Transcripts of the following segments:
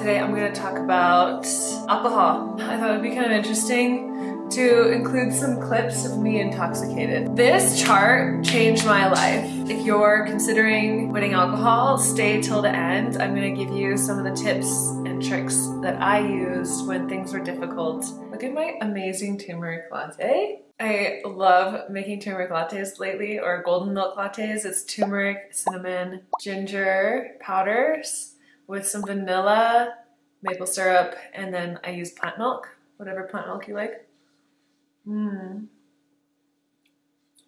Today I'm going to talk about alcohol. I thought it would be kind of interesting to include some clips of me intoxicated. This chart changed my life. If you're considering quitting alcohol, stay till the end. I'm going to give you some of the tips and tricks that I used when things were difficult. Look at my amazing turmeric latte. I love making turmeric lattes lately or golden milk lattes. It's turmeric, cinnamon, ginger powders with some vanilla, maple syrup, and then I use plant milk, whatever plant milk you like. Mmm.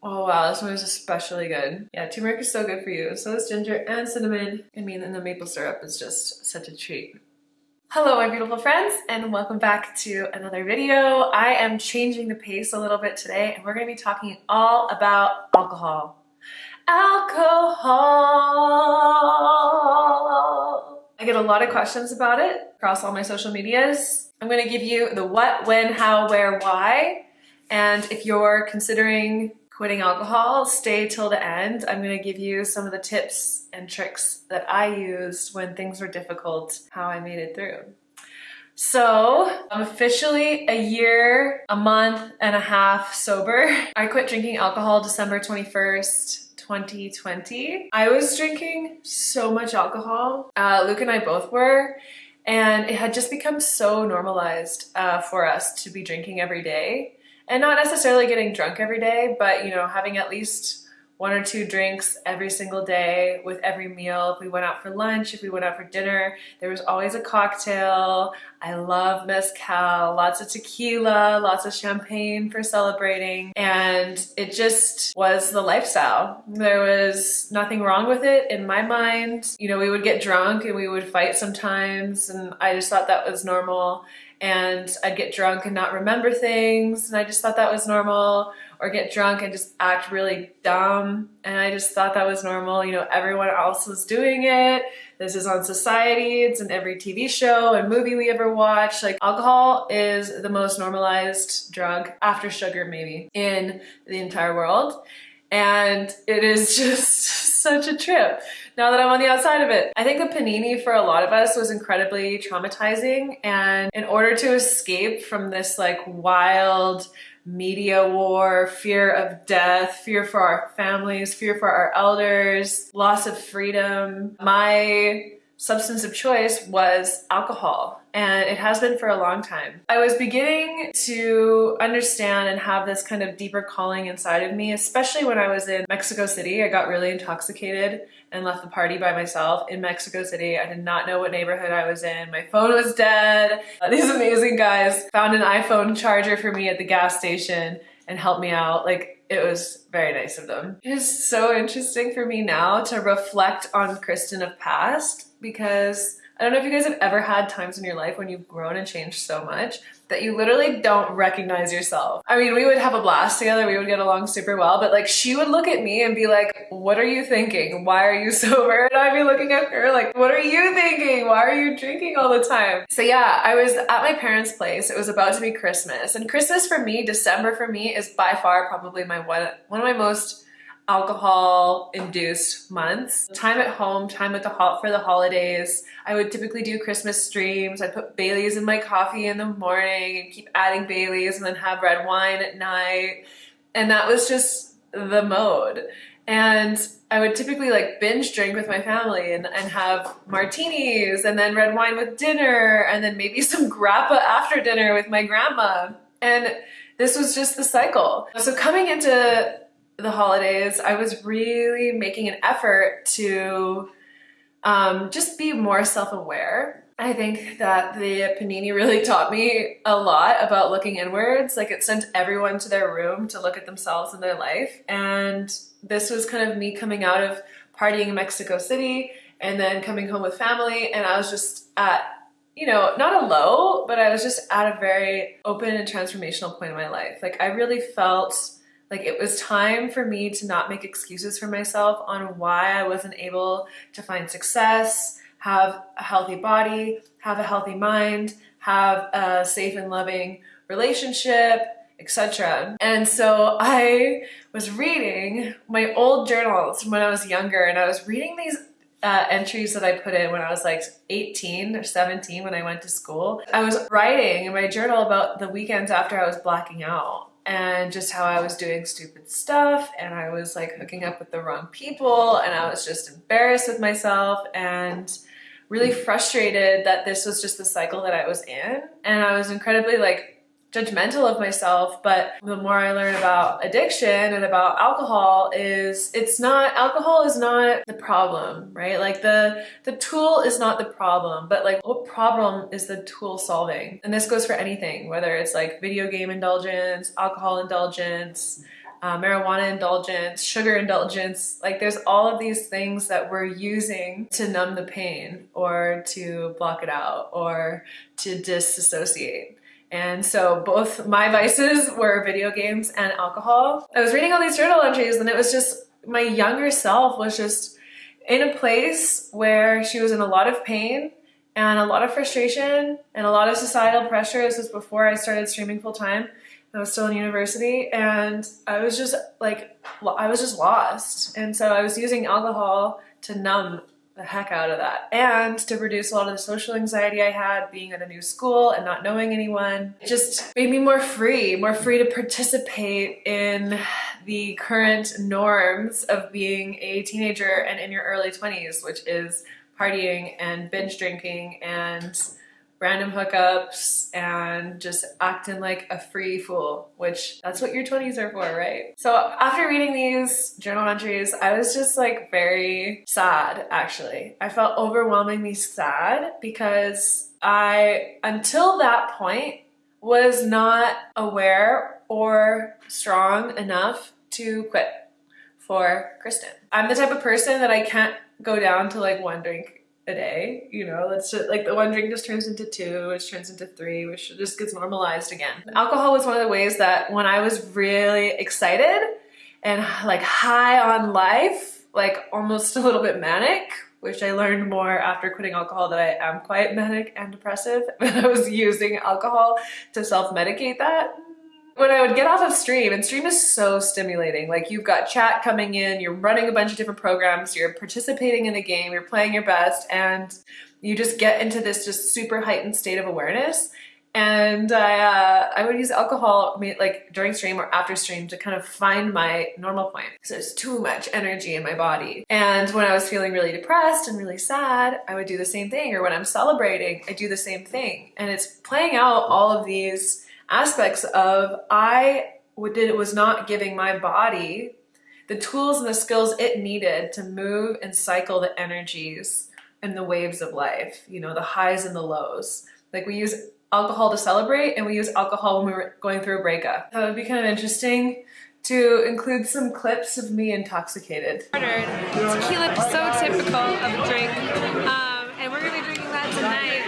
Oh wow, this one is especially good. Yeah, turmeric is so good for you. So is ginger and cinnamon. I mean, and the maple syrup is just such a treat. Hello my beautiful friends and welcome back to another video. I am changing the pace a little bit today and we're going to be talking all about alcohol. Alcohol! I get a lot of questions about it across all my social medias. I'm gonna give you the what, when, how, where, why. And if you're considering quitting alcohol, stay till the end. I'm gonna give you some of the tips and tricks that I used when things were difficult, how I made it through. So I'm officially a year, a month and a half sober. I quit drinking alcohol December 21st, 2020. I was drinking so much alcohol. Uh, Luke and I both were. And it had just become so normalized uh, for us to be drinking every day. And not necessarily getting drunk every day, but you know, having at least one or two drinks every single day with every meal. If we went out for lunch, if we went out for dinner, there was always a cocktail. I love mezcal, lots of tequila, lots of champagne for celebrating. And it just was the lifestyle. There was nothing wrong with it in my mind. You know, we would get drunk and we would fight sometimes. And I just thought that was normal. And I'd get drunk and not remember things. And I just thought that was normal or get drunk and just act really dumb. And I just thought that was normal. You know, everyone else was doing it. This is on society. It's in every TV show and movie we ever watch. Like alcohol is the most normalized drug after sugar maybe in the entire world. And it is just such a trip now that I'm on the outside of it. I think the panini for a lot of us was incredibly traumatizing. And in order to escape from this like wild, media war, fear of death, fear for our families, fear for our elders, loss of freedom. My substance of choice was alcohol and it has been for a long time. I was beginning to understand and have this kind of deeper calling inside of me, especially when I was in Mexico City. I got really intoxicated and left the party by myself in Mexico City. I did not know what neighborhood I was in. My phone was dead. Uh, these amazing guys found an iPhone charger for me at the gas station and helped me out. Like it was very nice of them. It is so interesting for me now to reflect on Kristen of past because I don't know if you guys have ever had times in your life when you've grown and changed so much that you literally don't recognize yourself. I mean, we would have a blast together, we would get along super well, but like she would look at me and be like, what are you thinking? Why are you sober? And I'd be looking at her like, what are you thinking? Why are you drinking all the time? So yeah, I was at my parents' place. It was about to be Christmas. And Christmas for me, December for me is by far probably my one, one of my most alcohol induced months. Time at home, time at the hot for the holidays. I would typically do Christmas streams. I'd put Bailey's in my coffee in the morning and keep adding Bailey's and then have red wine at night. And that was just the mode. And I would typically like binge drink with my family and, and have martinis and then red wine with dinner and then maybe some grappa after dinner with my grandma. And this was just the cycle. So coming into the holidays, I was really making an effort to um, just be more self-aware. I think that the Panini really taught me a lot about looking inwards. Like it sent everyone to their room to look at themselves and their life. And this was kind of me coming out of partying in Mexico City and then coming home with family. And I was just at, you know, not a low, but I was just at a very open and transformational point in my life. Like I really felt like it was time for me to not make excuses for myself on why I wasn't able to find success, have a healthy body, have a healthy mind, have a safe and loving relationship, etc. And so I was reading my old journals from when I was younger and I was reading these uh, entries that I put in when I was like 18 or 17 when I went to school. I was writing in my journal about the weekends after I was blacking out and just how I was doing stupid stuff and I was like hooking up with the wrong people and I was just embarrassed with myself and really frustrated that this was just the cycle that I was in. And I was incredibly like judgmental of myself, but the more I learn about addiction and about alcohol is it's not alcohol is not the problem, right? Like the the tool is not the problem, but like what problem is the tool solving? And this goes for anything, whether it's like video game indulgence, alcohol indulgence, uh, marijuana indulgence, sugar indulgence, like there's all of these things that we're using to numb the pain or to block it out or to disassociate. And so both my vices were video games and alcohol. I was reading all these journal entries and it was just my younger self was just in a place where she was in a lot of pain and a lot of frustration and a lot of societal pressure. This was before I started streaming full time. I was still in university and I was just like, I was just lost. And so I was using alcohol to numb the heck out of that and to reduce a lot of the social anxiety I had being at a new school and not knowing anyone. It just made me more free, more free to participate in the current norms of being a teenager and in your early 20s, which is partying and binge drinking and random hookups and just acting like a free fool, which that's what your 20s are for, right? So after reading these journal entries, I was just like very sad, actually. I felt overwhelmingly sad because I, until that point, was not aware or strong enough to quit for Kristen. I'm the type of person that I can't go down to like one drink a day, you know, that's just, like the one drink just turns into two, which turns into three, which just gets normalized again. Alcohol was one of the ways that when I was really excited and like high on life, like almost a little bit manic, which I learned more after quitting alcohol that I am quite manic and depressive. But I was using alcohol to self-medicate that when I would get off of stream, and stream is so stimulating. Like you've got chat coming in, you're running a bunch of different programs, you're participating in the game, you're playing your best, and you just get into this just super heightened state of awareness. And I, uh, I would use alcohol like during stream or after stream to kind of find my normal point. So there's too much energy in my body. And when I was feeling really depressed and really sad, I would do the same thing. Or when I'm celebrating, I do the same thing. And it's playing out all of these aspects of I did was not giving my body the tools and the skills it needed to move and cycle the energies and the waves of life, you know, the highs and the lows. Like we use alcohol to celebrate and we use alcohol when we were going through a breakup. That would be kind of interesting to include some clips of me intoxicated. Tequila is so typical of a drink, um, and we're gonna be drinking that tonight.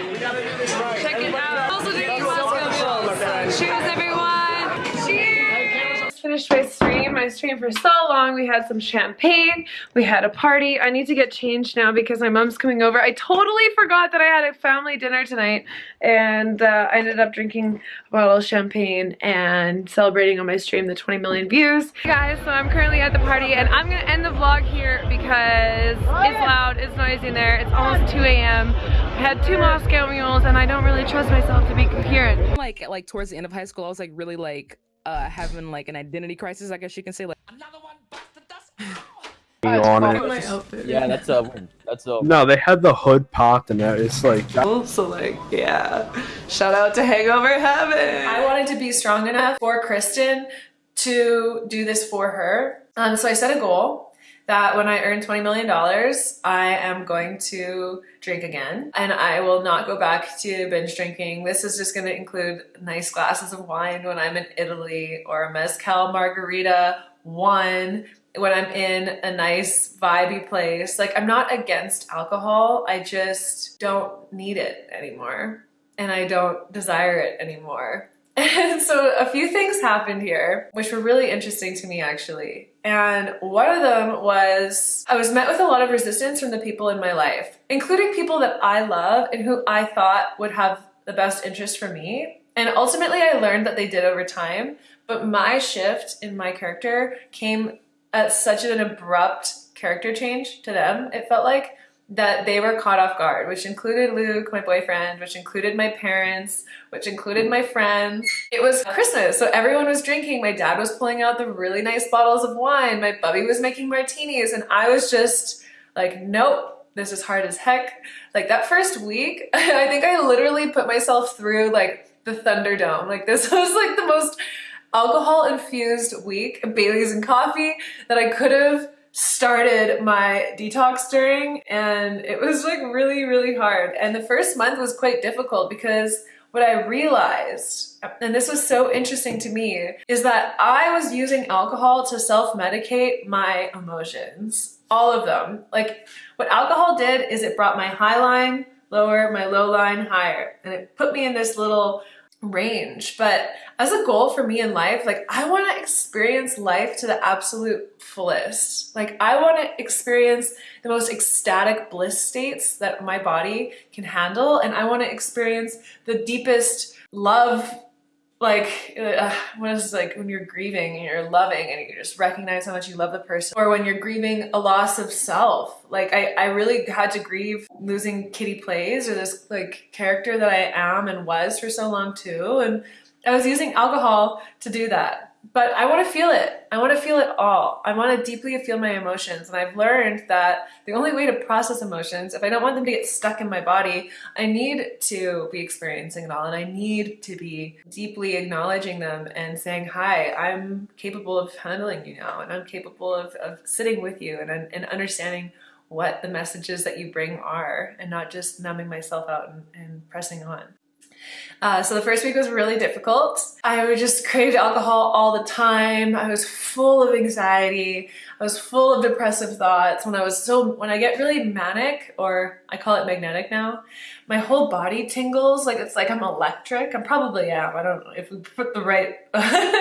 Check it out. Also drinking Moscow Mules. Cheers, everyone. Cheers. Finished my stream. My stream for so long. We had some champagne. We had a party. I need to get changed now because my mom's coming over. I totally forgot that I had a family dinner tonight and uh, I ended up drinking a bottle of champagne and celebrating on my stream the 20 million views. Hey guys, so I'm currently at the party and I'm gonna end the vlog here because it's loud, it's noisy in there. It's almost 2 a.m. I had two Moscow mules and I don't really trust myself to be coherent. Like, like towards the end of high school, I was like really like uh, having like an identity crisis, I guess you can say. Like another one bites the dust. on it. My outfit. Yeah, that's a that's a No, they had the hood popped and that it's like So like, yeah. Shout out to Hangover Heaven. I wanted to be strong enough for Kristen to do this for her. Um, so I set a goal that when I earn $20 million, I am going to drink again and I will not go back to binge drinking. This is just going to include nice glasses of wine when I'm in Italy or a mezcal margarita, one when I'm in a nice vibey place. Like I'm not against alcohol. I just don't need it anymore and I don't desire it anymore. And so a few things happened here, which were really interesting to me actually. And one of them was I was met with a lot of resistance from the people in my life, including people that I love and who I thought would have the best interest for me. And ultimately I learned that they did over time, but my shift in my character came at such an abrupt character change to them, it felt like, that they were caught off guard, which included Luke, my boyfriend, which included my parents, which included my friends. It was Christmas, so everyone was drinking. My dad was pulling out the really nice bottles of wine. My bubby was making martinis, and I was just like, nope, this is hard as heck. Like that first week, I think I literally put myself through like the Thunderdome. Like this was like the most alcohol infused week, Bailey's and coffee that I could have started my detox during and it was like really really hard and the first month was quite difficult because what I realized, and this was so interesting to me, is that I was using alcohol to self-medicate my emotions. All of them. Like what alcohol did is it brought my high line lower, my low line higher. And it put me in this little range. But as a goal for me in life, like I want to experience life to the absolute fullest. Like I want to experience the most ecstatic bliss states that my body can handle. And I want to experience the deepest love like uh, what is like when you're grieving and you're loving and you just recognize how much you love the person or when you're grieving a loss of self. Like I, I really had to grieve losing KittyPlays or this like character that i am and was for so long too. And i was using alcohol to do that but I want to feel it. I want to feel it all. I want to deeply feel my emotions. And I've learned that the only way to process emotions, if I don't want them to get stuck in my body, I need to be experiencing it all. And I need to be deeply acknowledging them and saying, hi, I'm capable of handling you now. And I'm capable of, of sitting with you and, and understanding what the messages that you bring are and not just numbing myself out and, and pressing on. Uh, so the first week was really difficult. I just craved alcohol all the time. I was full of anxiety. I was full of depressive thoughts. When I was so, when I get really manic, or I call it magnetic now, my whole body tingles. Like it's like I'm electric. I probably am. I don't know if we put the right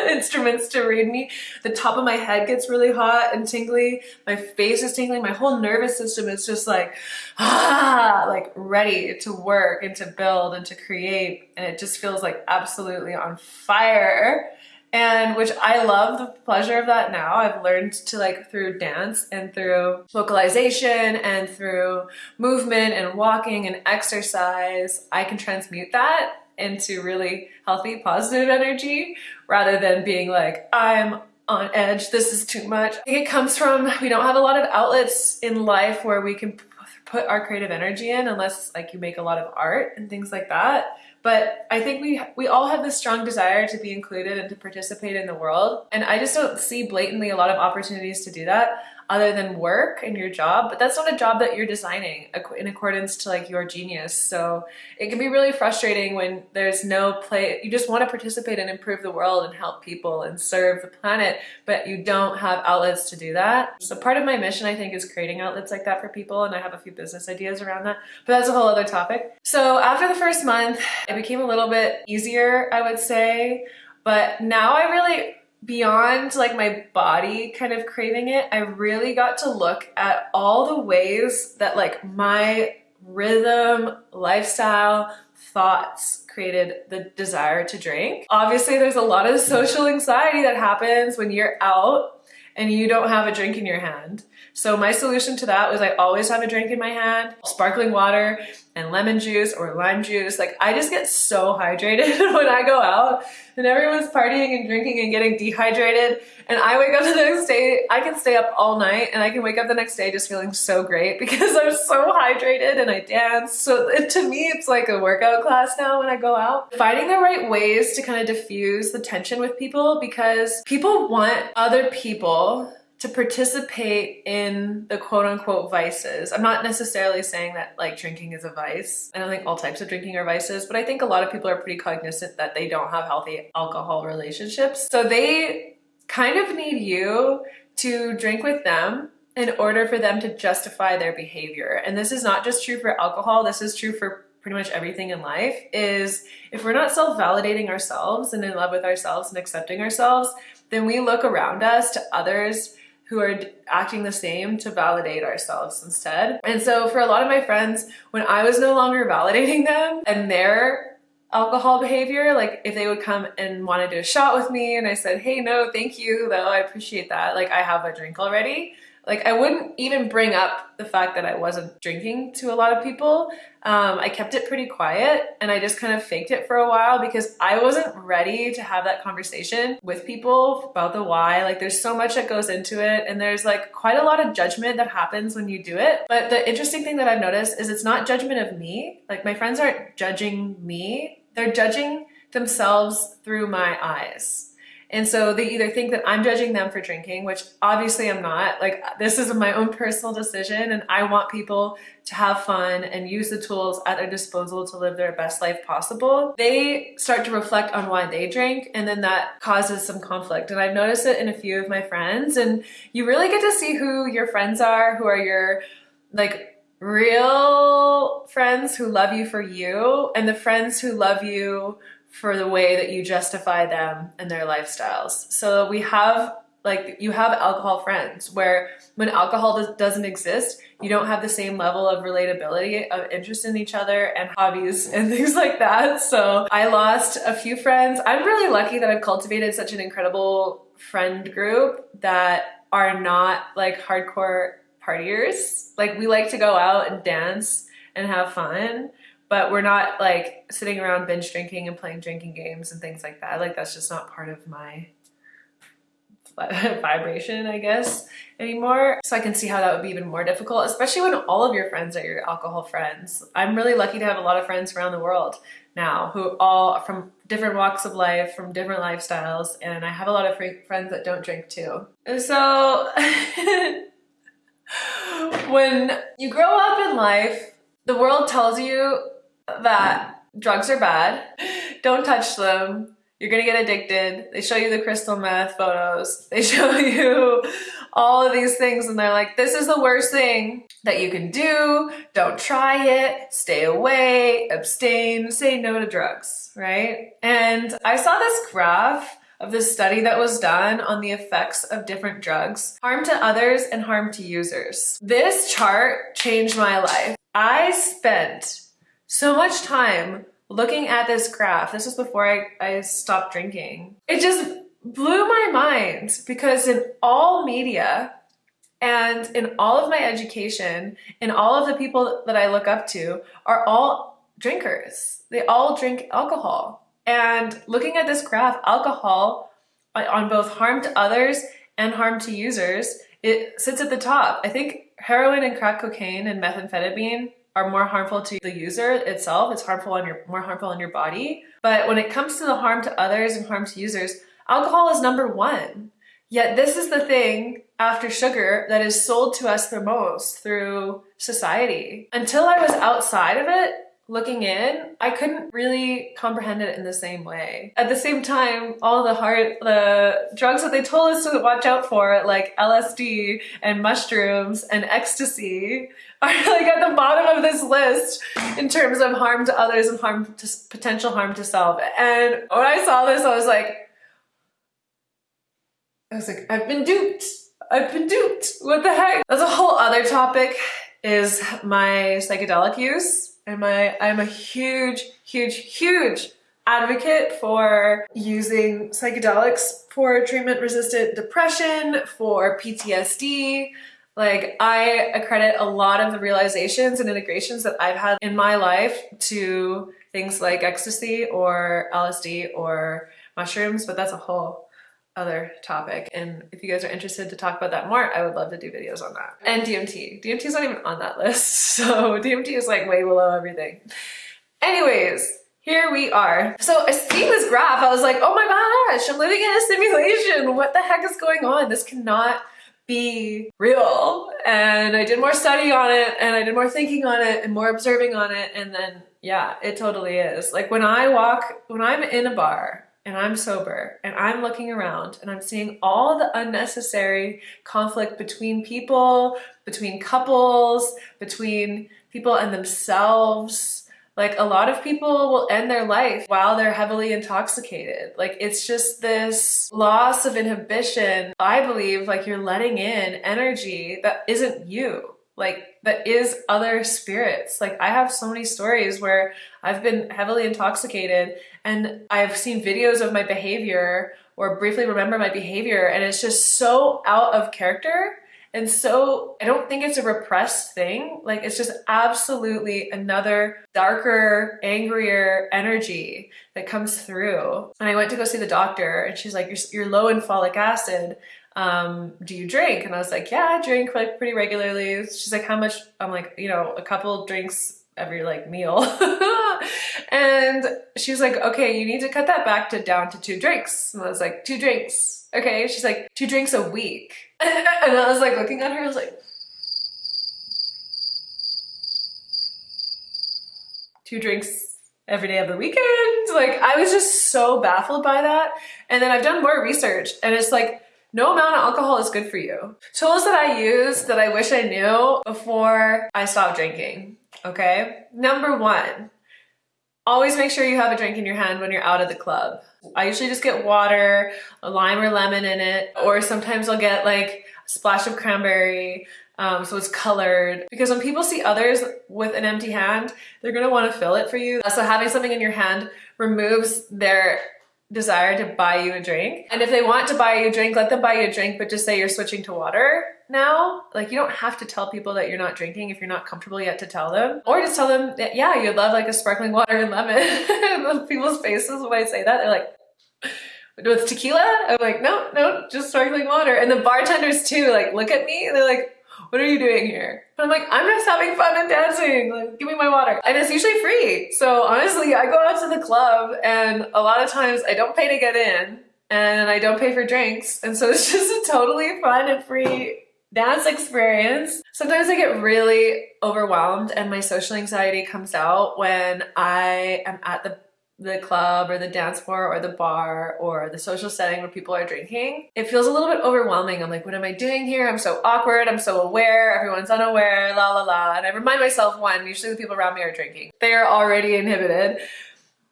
instruments to read me. The top of my head gets really hot and tingly. My face is tingling. My whole nervous system is just like, ah, like ready to work and to build and to create. And it just feels like absolutely on fire and which I love the pleasure of that now. I've learned to like through dance and through vocalization and through movement and walking and exercise, I can transmute that into really healthy, positive energy rather than being like, I'm on edge, this is too much. I think it comes from, we don't have a lot of outlets in life where we can put our creative energy in unless like you make a lot of art and things like that. But I think we we all have this strong desire to be included and to participate in the world. And I just don't see blatantly a lot of opportunities to do that other than work and your job, but that's not a job that you're designing in accordance to like your genius. So it can be really frustrating when there's no play, you just want to participate and improve the world and help people and serve the planet, but you don't have outlets to do that. So part of my mission, I think, is creating outlets like that for people, and I have a few business ideas around that, but that's a whole other topic. So after the first month, it became a little bit easier, I would say, but now I really beyond like my body kind of craving it, I really got to look at all the ways that like my rhythm, lifestyle, thoughts created the desire to drink. Obviously, there's a lot of social anxiety that happens when you're out and you don't have a drink in your hand. So my solution to that was I always have a drink in my hand, sparkling water and lemon juice or lime juice. Like I just get so hydrated when I go out and everyone's partying and drinking and getting dehydrated. And I wake up the next day, I can stay up all night and I can wake up the next day just feeling so great because I'm so hydrated and I dance. So it, to me, it's like a workout class now when I go out. Finding the right ways to kind of diffuse the tension with people because people want other people to participate in the quote unquote vices. I'm not necessarily saying that like drinking is a vice. I don't think all types of drinking are vices, but I think a lot of people are pretty cognizant that they don't have healthy alcohol relationships. So they kind of need you to drink with them in order for them to justify their behavior. And this is not just true for alcohol, this is true for pretty much everything in life is if we're not self-validating ourselves and in love with ourselves and accepting ourselves, then we look around us to others who are acting the same to validate ourselves instead. And so for a lot of my friends, when I was no longer validating them and their alcohol behavior, like if they would come and want to do a shot with me and I said, hey, no, thank you, though, I appreciate that. Like I have a drink already. Like I wouldn't even bring up the fact that I wasn't drinking to a lot of people. Um, I kept it pretty quiet and I just kind of faked it for a while because I wasn't ready to have that conversation with people about the why. Like there's so much that goes into it and there's like quite a lot of judgment that happens when you do it. But the interesting thing that I've noticed is it's not judgment of me. Like my friends aren't judging me. They're judging themselves through my eyes. And so they either think that I'm judging them for drinking, which obviously I'm not. Like this is my own personal decision and I want people to have fun and use the tools at their disposal to live their best life possible. They start to reflect on why they drink and then that causes some conflict. And I've noticed it in a few of my friends and you really get to see who your friends are, who are your like real friends who love you for you and the friends who love you for the way that you justify them and their lifestyles. So we have like you have alcohol friends where when alcohol does, doesn't exist, you don't have the same level of relatability of interest in each other and hobbies and things like that. So I lost a few friends. I'm really lucky that I've cultivated such an incredible friend group that are not like hardcore partiers. Like we like to go out and dance and have fun but we're not like sitting around binge drinking and playing drinking games and things like that. Like that's just not part of my vibration, I guess, anymore. So I can see how that would be even more difficult, especially when all of your friends are your alcohol friends. I'm really lucky to have a lot of friends around the world now who all from different walks of life, from different lifestyles, and I have a lot of friends that don't drink too. And so when you grow up in life, the world tells you that drugs are bad. Don't touch them. You're gonna get addicted. They show you the crystal meth photos. They show you all of these things and they're like, this is the worst thing that you can do. Don't try it. Stay away, abstain, say no to drugs, right? And I saw this graph of this study that was done on the effects of different drugs, harm to others and harm to users. This chart changed my life. I spent so much time looking at this graph. This was before I, I stopped drinking. It just blew my mind because in all media and in all of my education and all of the people that I look up to are all drinkers. They all drink alcohol. And looking at this graph, alcohol on both harm to others and harm to users, it sits at the top. I think heroin and crack cocaine and methamphetamine are more harmful to the user itself. It's harmful on your more harmful on your body. But when it comes to the harm to others and harm to users, alcohol is number one. Yet this is the thing after sugar that is sold to us the most through society. Until I was outside of it, looking in, I couldn't really comprehend it in the same way. At the same time, all the hard, the drugs that they told us to watch out for, like LSD and mushrooms and ecstasy, are like at the bottom of this list in terms of harm to others and harm to potential harm to self. And when I saw this, I was like, I was like, I've been duped. I've been duped. What the heck? That's a whole other topic is my psychedelic use and my I'm a huge, huge, huge advocate for using psychedelics for treatment resistant depression, for PTSD. Like I accredit a lot of the realizations and integrations that I've had in my life to things like ecstasy or LSD or mushrooms, but that's a whole other topic. And if you guys are interested to talk about that more, I would love to do videos on that. And DMT. DMT is not even on that list. So DMT is like way below everything. Anyways, here we are. So I see this graph, I was like, oh my gosh, I'm living in a simulation. What the heck is going on? This cannot be real. And I did more study on it and I did more thinking on it and more observing on it. And then, yeah, it totally is. Like when I walk, when I'm in a bar and I'm sober and I'm looking around and I'm seeing all the unnecessary conflict between people, between couples, between people and themselves. Like a lot of people will end their life while they're heavily intoxicated. Like it's just this loss of inhibition. I believe like you're letting in energy that isn't you like that is other spirits. Like I have so many stories where I've been heavily intoxicated and I've seen videos of my behavior or briefly remember my behavior and it's just so out of character And so I don't think it's a repressed thing. Like it's just absolutely another darker, angrier energy that comes through. And I went to go see the doctor and she's like, you're, you're low in folic acid. Um, do you drink? And I was like, yeah, I drink like pretty regularly. She's like, how much? I'm like, you know, a couple drinks every like meal. and she was like, okay, you need to cut that back to down to two drinks. And I was like, two drinks. Okay. She's like, two drinks a week. and I was like looking at her, I was like, two drinks every day of the weekend. Like I was just so baffled by that. And then I've done more research and it's like, no amount of alcohol is good for you. Tools that I use that I wish I knew before I stopped drinking, okay? Number one, always make sure you have a drink in your hand when you're out of the club. I usually just get water, a lime or lemon in it, or sometimes I'll get like a splash of cranberry, um, so it's colored. Because when people see others with an empty hand, they're gonna wanna fill it for you. So having something in your hand removes their desire to buy you a drink. And if they want to buy you a drink, let them buy you a drink, but just say you're switching to water now. Like you don't have to tell people that you're not drinking if you're not comfortable yet to tell them. Or just tell them that, yeah, you'd love like a sparkling water and lemon. People's faces when I say that, they're like, with tequila? I'm like, no, no, just sparkling water. And the bartenders too, like, look at me. They're like, what are you doing here? But I'm like, I'm just having fun and dancing. Like, give me my water. And it's usually free. So honestly, I go out to the club and a lot of times I don't pay to get in and I don't pay for drinks. And so it's just a totally fun and free dance experience. Sometimes I get really overwhelmed and my social anxiety comes out when I am at the the club or the dance floor or the bar or the social setting where people are drinking, it feels a little bit overwhelming. I'm like, what am I doing here? I'm so awkward. I'm so aware. Everyone's unaware, la la la. And I remind myself, one, usually the people around me are drinking. They are already inhibited.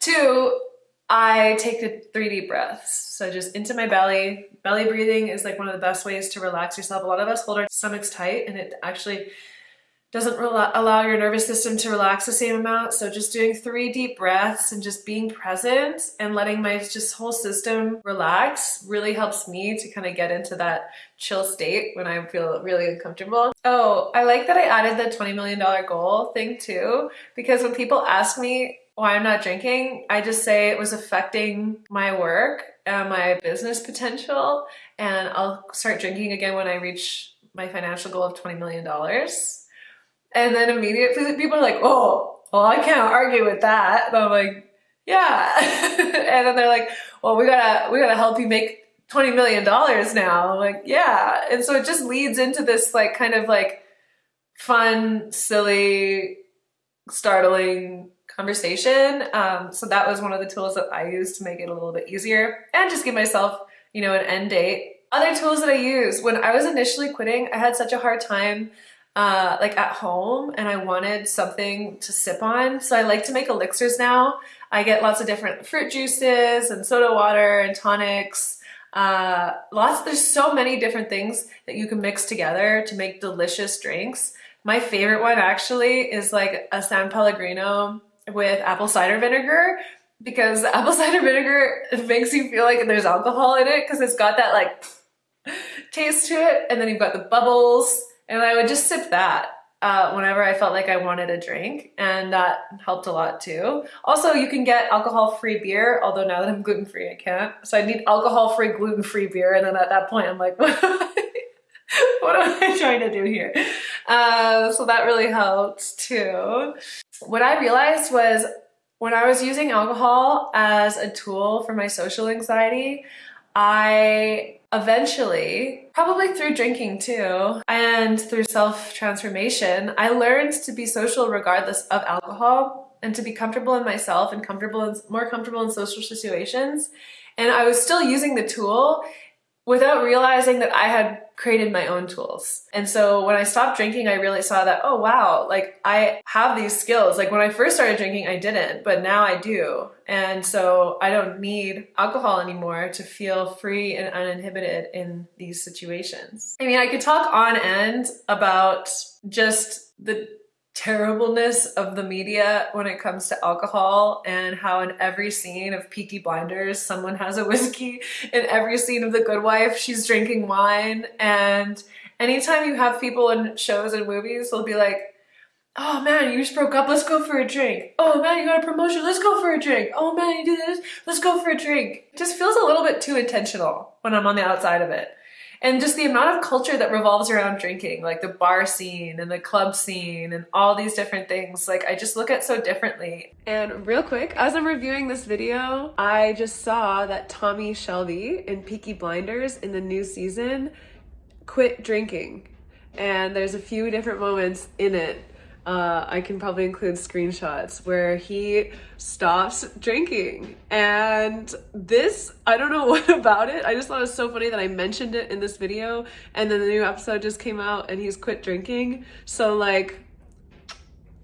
Two, I take the three deep breaths. So just into my belly. Belly breathing is like one of the best ways to relax yourself. A lot of us hold our stomachs tight and it actually doesn't allow your nervous system to relax the same amount. So just doing three deep breaths and just being present and letting my just whole system relax really helps me to kind of get into that chill state when I feel really uncomfortable. Oh, I like that I added the $20 million goal thing too, because when people ask me why I'm not drinking, I just say it was affecting my work and my business potential. And I'll start drinking again when I reach my financial goal of $20 million. And then immediately people are like, oh, well, I can't argue with that. And I'm like, yeah. and then they're like, well, we gotta, we gotta help you make $20 million now. I'm like, yeah. And so it just leads into this like kind of like fun, silly, startling conversation. Um, so that was one of the tools that I used to make it a little bit easier and just give myself, you know, an end date. Other tools that I use when I was initially quitting, I had such a hard time uh, like at home and I wanted something to sip on. So I like to make elixirs now. I get lots of different fruit juices and soda water and tonics. Uh, lots, there's so many different things that you can mix together to make delicious drinks. My favorite one actually is like a San Pellegrino with apple cider vinegar because apple cider vinegar makes you feel like there's alcohol in it because it's got that like taste to it and then you've got the bubbles and I would just sip that uh, whenever I felt like I wanted a drink and that helped a lot too. Also, you can get alcohol-free beer, although now that I'm gluten-free, I can't. So I need alcohol-free, gluten-free beer and then at that point I'm like, what am I trying to do here? Uh, so that really helped too. What I realized was when I was using alcohol as a tool for my social anxiety, I eventually, probably through drinking too, and through self-transformation, I learned to be social regardless of alcohol and to be comfortable in myself and comfortable in, more comfortable in social situations. And I was still using the tool without realizing that I had created my own tools. And so when I stopped drinking, I really saw that, oh wow, like I have these skills. Like when I first started drinking, I didn't, but now I do. And so I don't need alcohol anymore to feel free and uninhibited in these situations. I mean, I could talk on end about just the terribleness of the media when it comes to alcohol and how in every scene of Peaky Blinders someone has a whiskey in every scene of The Good Wife she's drinking wine and anytime you have people in shows and movies, they'll be like, oh man, you just broke up, let's go for a drink. Oh man, you got a promotion, let's go for a drink. Oh man, you did this, let's go for a drink. It just feels a little bit too intentional when I'm on the outside of it. And just the amount of culture that revolves around drinking, like the bar scene and the club scene and all these different things, like I just look at so differently. And real quick, as I'm reviewing this video, I just saw that Tommy Shelby in Peaky Blinders in the new season quit drinking. And there's a few different moments in it uh, I can probably include screenshots where he stops drinking. And this, I don't know what about it. I just thought it was so funny that I mentioned it in this video and then the new episode just came out and he's quit drinking. So like,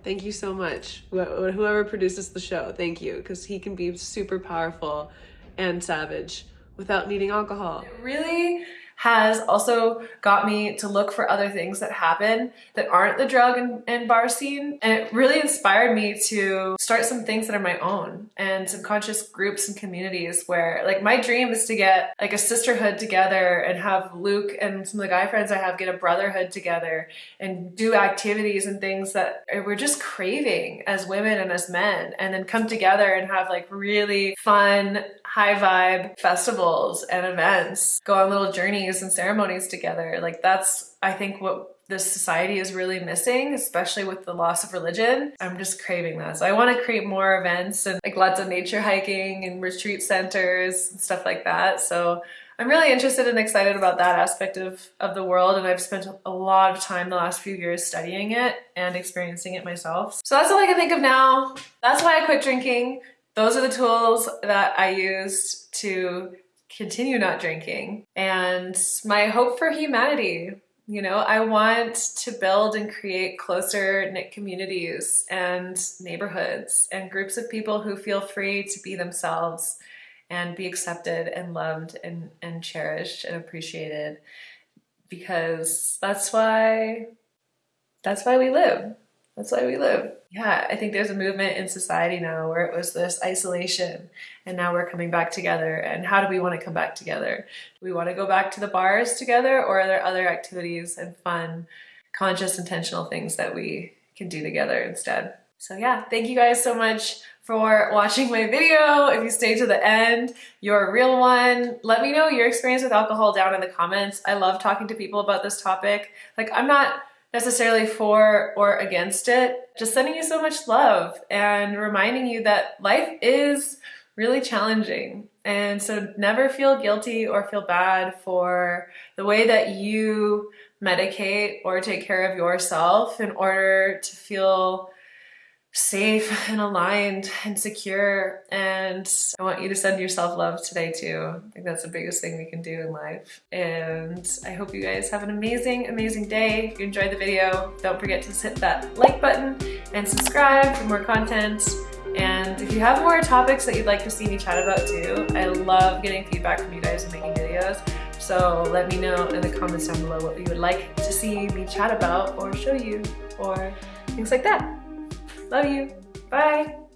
thank you so much. Wh whoever produces the show, thank you. Because he can be super powerful and savage without needing alcohol. It really has also got me to look for other things that happen that aren't the drug and, and bar scene. And it really inspired me to start some things that are my own and some conscious groups and communities where like my dream is to get like a sisterhood together and have Luke and some of the guy friends I have get a brotherhood together and do activities and things that we're just craving as women and as men and then come together and have like really fun high vibe festivals and events, go on little journeys and ceremonies together. Like that's, I think what this society is really missing, especially with the loss of religion. I'm just craving that. So I want to create more events and like lots of nature hiking and retreat centers and stuff like that. So I'm really interested and excited about that aspect of, of the world and I've spent a lot of time the last few years studying it and experiencing it myself. So that's all I can think of now. That's why I quit drinking those are the tools that I used to continue not drinking. And my hope for humanity, you know, I want to build and create closer knit communities and neighborhoods and groups of people who feel free to be themselves and be accepted and loved and, and cherished and appreciated because that's why that's why we live. That's why we live. Yeah, I think there's a movement in society now where it was this isolation and now we're coming back together. And how do we want to come back together? Do we want to go back to the bars together or are there other activities and fun, conscious, intentional things that we can do together instead? So yeah, thank you guys so much for watching my video. If you stay to the end, you're a real one. Let me know your experience with alcohol down in the comments. I love talking to people about this topic. Like I'm not necessarily for or against it. Just sending you so much love and reminding you that life is really challenging. And so never feel guilty or feel bad for the way that you medicate or take care of yourself in order to feel safe and aligned and secure. And I want you to send yourself love today too. I think that's the biggest thing we can do in life. And I hope you guys have an amazing, amazing day. If you enjoyed the video, don't forget to hit that like button and subscribe for more content. And if you have more topics that you'd like to see me chat about too, I love getting feedback from you guys and making videos. So let me know in the comments down below what you would like to see me chat about or show you or things like that. Love you. Bye.